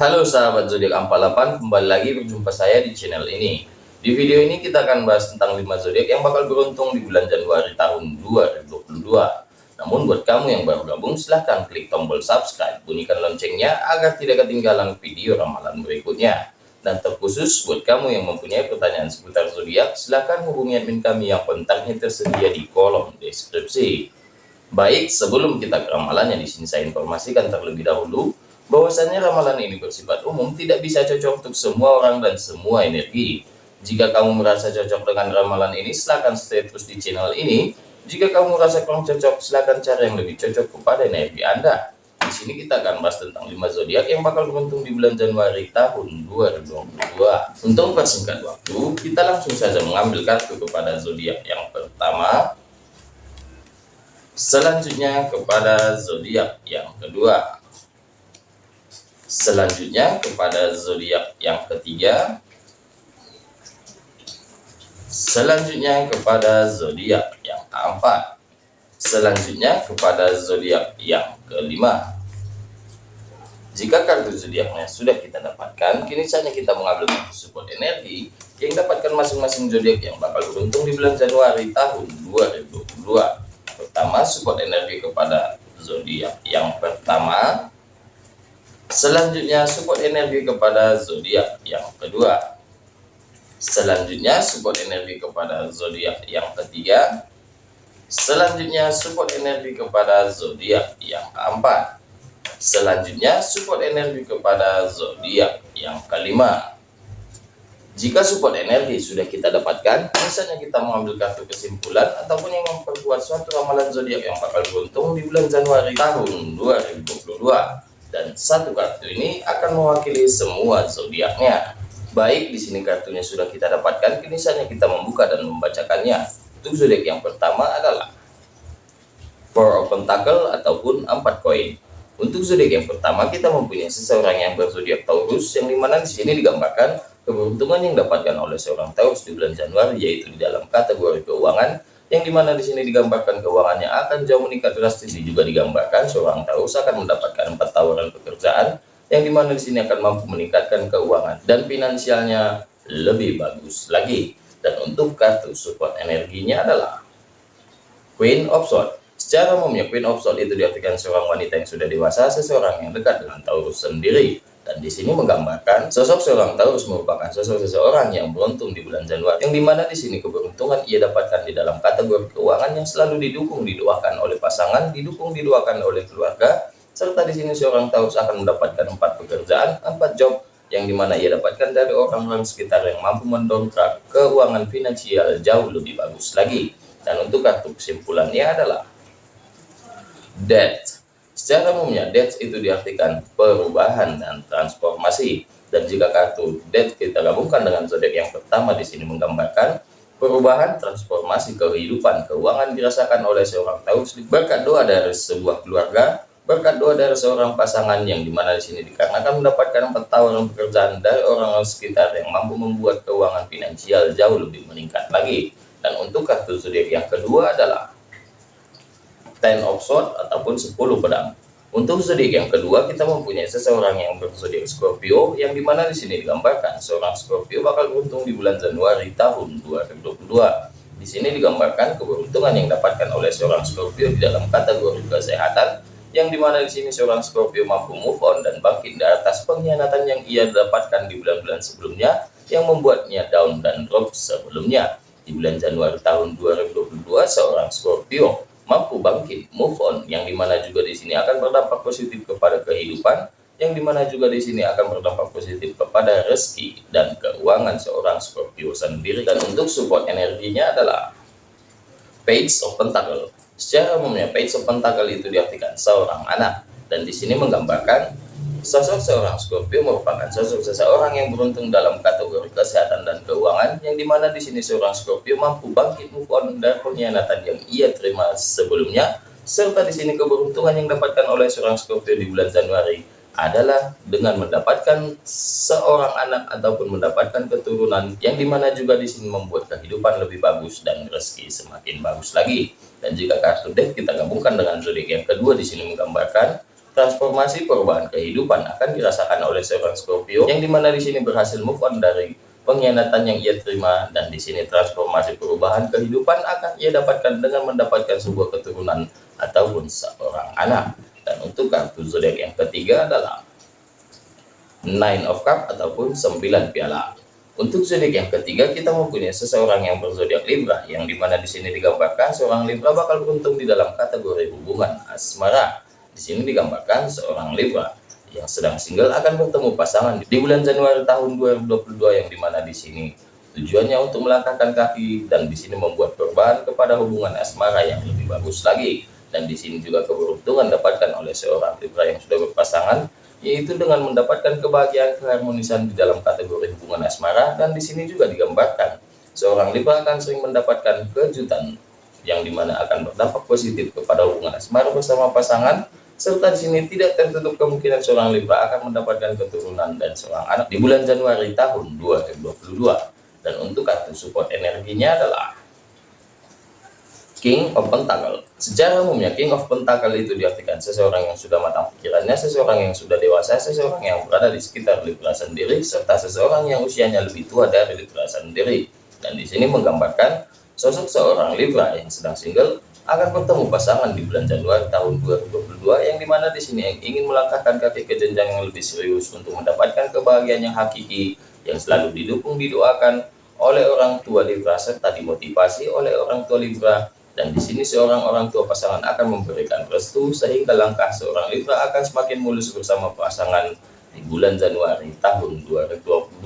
Halo sahabat zodiak 48, kembali lagi berjumpa saya di channel ini. Di video ini kita akan bahas tentang 5 zodiak yang bakal beruntung di bulan Januari tahun 2022. Namun buat kamu yang baru gabung silahkan klik tombol subscribe, bunyikan loncengnya agar tidak ketinggalan video ramalan berikutnya. Dan terkhusus buat kamu yang mempunyai pertanyaan seputar zodiak, silahkan hubungi admin kami yang kontaknya tersedia di kolom deskripsi. Baik, sebelum kita ke ramalannya di sini saya informasikan terlebih dahulu bahwasannya ramalan ini bersifat umum tidak bisa cocok untuk semua orang dan semua energi. Jika kamu merasa cocok dengan ramalan ini, silahkan stay terus di channel ini. Jika kamu merasa kurang cocok, silahkan cari yang lebih cocok kepada energi Anda. Di sini kita akan bahas tentang 5 zodiak yang bakal beruntung di bulan Januari tahun 2022. Untuk persingkat waktu, kita langsung saja mengambil kartu kepada zodiak yang pertama, Selanjutnya kepada zodiak yang kedua. Selanjutnya kepada zodiak yang ketiga. Selanjutnya kepada zodiak yang keempat. Selanjutnya kepada zodiak yang kelima. Jika kartu zodiaknya sudah kita dapatkan, kini saatnya kita mengambil kartu support energi yang dapatkan masing-masing zodiak yang bakal beruntung di bulan Januari tahun 2022 pertama support energi kepada zodiak yang pertama selanjutnya support energi kepada zodiak yang kedua. Selanjutnya support energi kepada zodiak yang ketiga. Selanjutnya support energi kepada zodiak yang keempat. Selanjutnya support energi kepada zodiak yang kelima. Jika support energi sudah kita dapatkan, misalnya kita mengambil kartu kesimpulan ataupun yang memperkuat suatu ramalan zodiak yang bakal beruntung di bulan Januari tahun 2022. Dan satu kartu ini akan mewakili semua zodiaknya. Baik, di sini kartunya sudah kita dapatkan, kini saatnya kita membuka dan membacakannya. Untuk zodiak yang pertama adalah Four of Pentacle ataupun empat koin. Untuk zodiak yang pertama kita mempunyai seseorang yang berzodiak Taurus yang di mana di sini digambarkan Keberuntungan yang dapatkan oleh seorang Taurus di bulan Januari yaitu di dalam kategori keuangan yang di mana di sini digambarkan keuangannya akan jauh meningkat drastis juga digambarkan seorang Taurus akan mendapatkan empat tawaran pekerjaan yang di mana di sini akan mampu meningkatkan keuangan dan finansialnya lebih bagus lagi. Dan untuk kartu support energinya adalah Queen of Swords. Secara umumnya Queen of Swords itu diartikan seorang wanita yang sudah dewasa seseorang yang dekat dengan Taurus sendiri dan di sini menggambarkan sosok seorang Taurus merupakan sosok seseorang yang beruntung di bulan Januari. Yang di mana di sini keberuntungan ia dapatkan di dalam kategori keuangan yang selalu didukung didoakan oleh pasangan, didukung didoakan oleh keluarga, serta di sini seorang Taurus akan mendapatkan empat pekerjaan, empat job yang di mana ia dapatkan dari orang-orang sekitar yang mampu mendongkrak keuangan finansial jauh lebih bagus lagi. Dan untuk kartu kesimpulannya adalah Death Secara umumnya, death itu diartikan perubahan dan transformasi. Dan jika kartu death kita gabungkan dengan zodiak yang pertama di sini menggambarkan perubahan transformasi kehidupan keuangan dirasakan oleh seorang Taurus berkat doa dari sebuah keluarga, berkat doa dari seorang pasangan yang di mana di sini dikarenakan mendapatkan tahun pekerjaan dari orang-orang sekitar yang mampu membuat keuangan finansial jauh lebih meningkat lagi. Dan untuk kartu zodiak yang kedua adalah Ten of Swords ataupun 10 pedang. Untuk zodiak yang kedua, kita mempunyai seseorang yang berzodiak Scorpio, yang di mana di sini digambarkan seorang Scorpio bakal beruntung di bulan Januari tahun 2022. Di sini digambarkan keberuntungan yang dapatkan oleh seorang Scorpio di dalam kategori kesehatan, yang di mana di sini seorang Scorpio mampu move on dan bangkit dari atas pengkhianatan yang ia dapatkan di bulan-bulan sebelumnya, yang membuatnya down dan drop sebelumnya. Di bulan Januari tahun 2022, seorang Scorpio mampu bangkit, move on, yang di mana juga di sini akan berdampak positif kepada kehidupan, yang di mana juga di sini akan berdampak positif kepada rezeki dan keuangan seorang Scorpio sendiri. Dan untuk support energinya adalah Page of Pentacle. Secara umumnya Page of Pentacle itu diartikan seorang anak, dan di sini menggambarkan Sosok seorang Scorpio merupakan sosok seseorang yang beruntung dalam kategori kesehatan dan keuangan, yang di mana di sini seorang Scorpio mampu bangkit move on dari pengkhianatan yang ia terima sebelumnya, serta di sini keberuntungan yang dapatkan oleh seorang Scorpio di bulan Januari adalah dengan mendapatkan seorang anak ataupun mendapatkan keturunan yang di mana juga di sini membuat kehidupan lebih bagus dan rezeki semakin bagus lagi. Dan jika kartu deck kita gabungkan dengan zodiak yang kedua di sini menggambarkan transformasi perubahan kehidupan akan dirasakan oleh seorang Scorpio yang di mana di sini berhasil move on dari pengkhianatan yang ia terima dan di sini transformasi perubahan kehidupan akan ia dapatkan dengan mendapatkan sebuah keturunan ataupun seorang anak. Dan untuk kartu zodiak yang ketiga adalah nine of cup ataupun sembilan piala. Untuk zodiak yang ketiga kita mempunyai seseorang yang berzodiak Libra yang di mana di sini digambarkan seorang Libra bakal beruntung di dalam kategori hubungan asmara di sini digambarkan seorang Libra yang sedang single akan bertemu pasangan di bulan Januari tahun 2022 yang di mana di sini tujuannya untuk melangkahkan kaki dan di sini membuat perubahan kepada hubungan asmara yang lebih bagus lagi. Dan di sini juga keberuntungan dapatkan oleh seorang Libra yang sudah berpasangan yaitu dengan mendapatkan kebahagiaan keharmonisan di dalam kategori hubungan asmara. Dan di sini juga digambarkan seorang Libra akan sering mendapatkan kejutan yang di mana akan berdampak positif kepada hubungan asmara bersama pasangan serta di sini tidak tertutup kemungkinan seorang Libra akan mendapatkan keturunan dan seorang anak di bulan Januari tahun 2022 dan untuk kartu support energinya adalah King of Pentacle. Secara umumnya King of Pentacle itu diartikan seseorang yang sudah matang pikirannya seseorang yang sudah dewasa seseorang yang berada di sekitar Libra sendiri serta seseorang yang usianya lebih tua dari Libra sendiri. Dan di sini menggambarkan sosok seorang Libra yang sedang single akan bertemu pasangan di bulan Januari tahun 2022 yang di mana di sini ingin melangkahkan kaki ke jenjang yang lebih serius untuk mendapatkan kebahagiaan yang hakiki yang selalu didukung didoakan oleh orang tua Libra serta dimotivasi oleh orang tua Libra. Dan di sini seorang orang tua pasangan akan memberikan restu sehingga langkah seorang Libra akan semakin mulus bersama pasangan di bulan Januari tahun 2022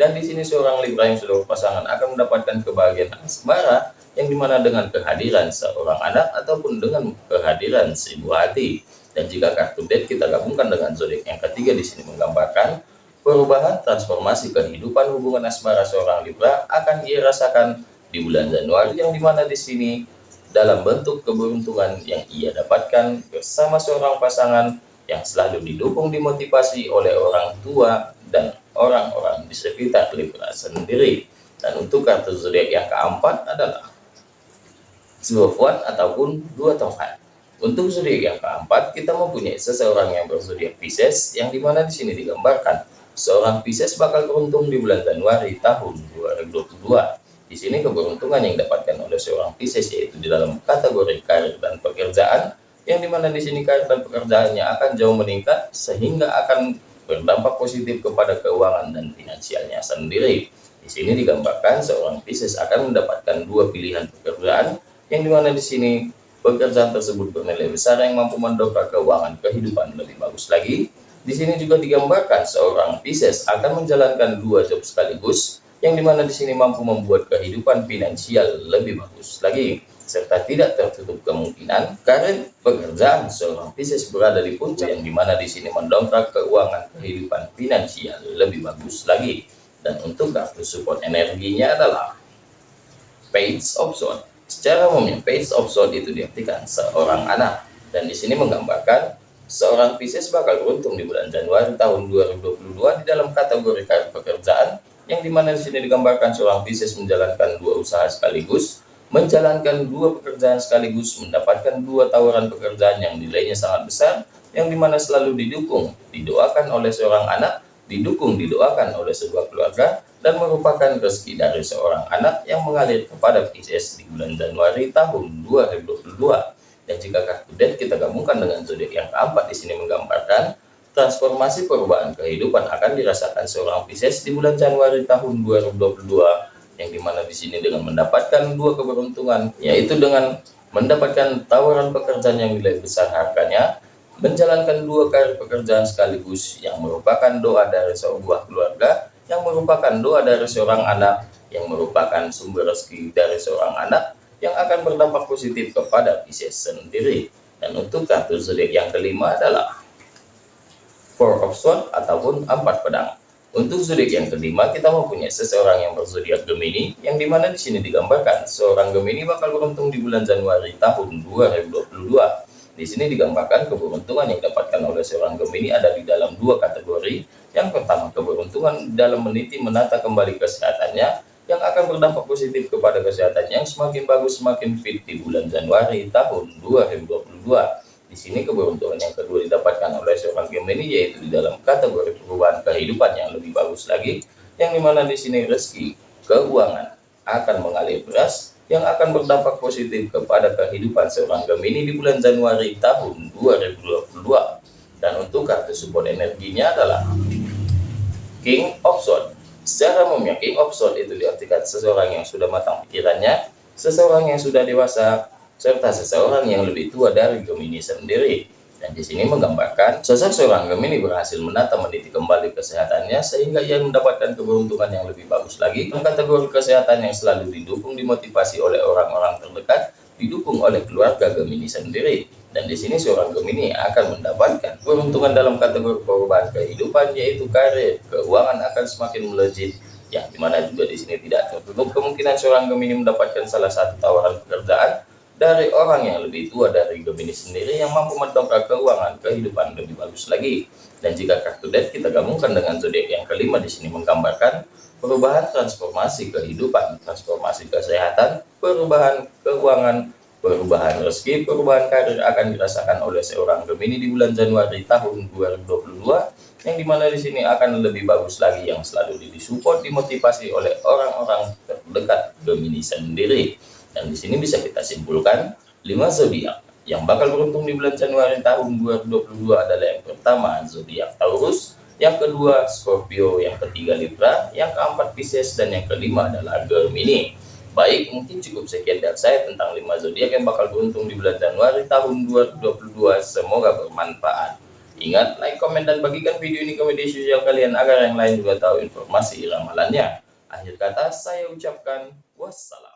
dan di sini seorang Libra yang sudah berpasangan akan mendapatkan kebahagiaan asmara yang di mana dengan kehadiran seorang anak ataupun dengan kehadiran si buah hati. Dan jika kartu dead kita gabungkan dengan zodiak yang ketiga di sini menggambarkan perubahan transformasi kehidupan hubungan asmara seorang Libra akan ia rasakan di bulan Januari yang di mana di sini dalam bentuk keberuntungan yang ia dapatkan bersama seorang pasangan yang selalu didukung dimotivasi oleh orang tua dan orang-orang di sekitar Libra sendiri. Dan untuk kartu zodiak yang keempat adalah One ataupun dua tongkat. Untuk zodiak yang keempat, kita mempunyai seseorang yang berzodiak Pisces, yang di mana di sini digambarkan seorang Pisces bakal beruntung di bulan Januari tahun 2022. Di sini keberuntungan yang didapatkan oleh seorang Pisces yaitu di dalam kategori karir dan pekerjaan, yang di mana di sini karir dan pekerjaannya akan jauh meningkat sehingga akan berdampak positif kepada keuangan dan finansialnya sendiri. Di sini digambarkan seorang Pisces akan mendapatkan dua pilihan pekerjaan yang di mana di sini pekerjaan tersebut bernilai besar yang mampu mendongkrak keuangan kehidupan lebih bagus lagi. Di sini juga digambarkan seorang Pisces akan menjalankan dua job sekaligus, yang di mana di sini mampu membuat kehidupan finansial lebih bagus lagi, serta tidak tertutup kemungkinan karir pekerjaan seorang Pisces berada di puncak, yang di mana di sini mendongkrak keuangan kehidupan finansial lebih bagus lagi. Dan untuk kartu support energinya adalah Page Swords Secara umumnya, face of soul itu diartikan seorang anak. Dan di sini menggambarkan seorang Pisces bakal beruntung di bulan Januari tahun 2022 di dalam kategori karir pekerjaan yang di mana di sini digambarkan seorang Pisces menjalankan dua usaha sekaligus, menjalankan dua pekerjaan sekaligus, mendapatkan dua tawaran pekerjaan yang nilainya sangat besar, yang di mana selalu didukung, didoakan oleh seorang anak, didukung, didoakan oleh sebuah keluarga, dan merupakan rezeki dari seorang anak yang mengalir kepada Pisces di bulan Januari tahun 2022. Dan jika kartu death kita gabungkan dengan zodiak yang keempat di sini menggambarkan transformasi perubahan kehidupan akan dirasakan seorang Pisces di bulan Januari tahun 2022 yang di mana di sini dengan mendapatkan dua keberuntungan yaitu dengan mendapatkan tawaran pekerjaan yang nilai besar harganya menjalankan dua karir pekerjaan sekaligus yang merupakan doa dari sebuah keluarga yang merupakan doa dari seorang anak, yang merupakan sumber rezeki dari seorang anak, yang akan berdampak positif kepada Pisces sendiri. Dan untuk kartu zodiak yang kelima adalah Four of Swords ataupun empat pedang. Untuk zodiak yang kelima, kita mempunyai seseorang yang berzodiak Gemini, yang di mana di sini digambarkan seorang Gemini bakal beruntung di bulan Januari tahun 2022 di sini digambarkan keberuntungan yang didapatkan oleh seorang Gemini ada di dalam dua kategori. Yang pertama, keberuntungan dalam meniti menata kembali kesehatannya yang akan berdampak positif kepada kesehatannya yang semakin bagus, semakin fit di bulan Januari tahun 2022. Di sini keberuntungan yang kedua didapatkan oleh seorang Gemini yaitu di dalam kategori perubahan kehidupan yang lebih bagus lagi, yang di mana di sini rezeki, keuangan akan mengalir beras yang akan berdampak positif kepada kehidupan seorang Gemini di bulan Januari tahun 2022. Dan untuk kartu support energinya adalah King of Swords. Secara umumnya King of Swords itu diartikan seseorang yang sudah matang pikirannya, seseorang yang sudah dewasa, serta seseorang yang lebih tua dari Gemini sendiri. Dan di sini menggambarkan sosok seorang Gemini berhasil menata meniti kembali kesehatannya sehingga ia mendapatkan keberuntungan yang lebih bagus lagi. Kategori kesehatan yang selalu didukung dimotivasi oleh orang-orang terdekat, didukung oleh keluarga Gemini sendiri. Dan di sini seorang Gemini akan mendapatkan keberuntungan dalam kategori perubahan kehidupan yaitu karir, keuangan akan semakin melejit, yang di mana juga di sini tidak tertutup kemungkinan seorang Gemini mendapatkan salah satu tawaran pekerjaan dari orang yang lebih tua dari Gemini sendiri yang mampu mendongkrak keuangan kehidupan lebih bagus lagi. Dan jika kartu death kita gabungkan dengan zodiak yang kelima di sini menggambarkan perubahan transformasi kehidupan, transformasi kesehatan, perubahan keuangan, perubahan rezeki, perubahan karir akan dirasakan oleh seorang Gemini di bulan Januari tahun 2022 yang di mana di sini akan lebih bagus lagi yang selalu disupport dimotivasi oleh orang-orang terdekat Gemini sendiri. Dan di sini bisa kita simpulkan 5 zodiak yang bakal beruntung di bulan Januari tahun 2022 adalah yang pertama zodiak Taurus, yang kedua Scorpio, yang ketiga Libra, yang keempat Pisces dan yang kelima adalah Gemini. Baik, mungkin cukup sekian dari saya tentang 5 zodiak yang bakal beruntung di bulan Januari tahun 2022. Semoga bermanfaat. Ingat, like, komen, dan bagikan video ini ke media sosial kalian agar yang lain juga tahu informasi ramalannya. Akhir kata, saya ucapkan wassalam.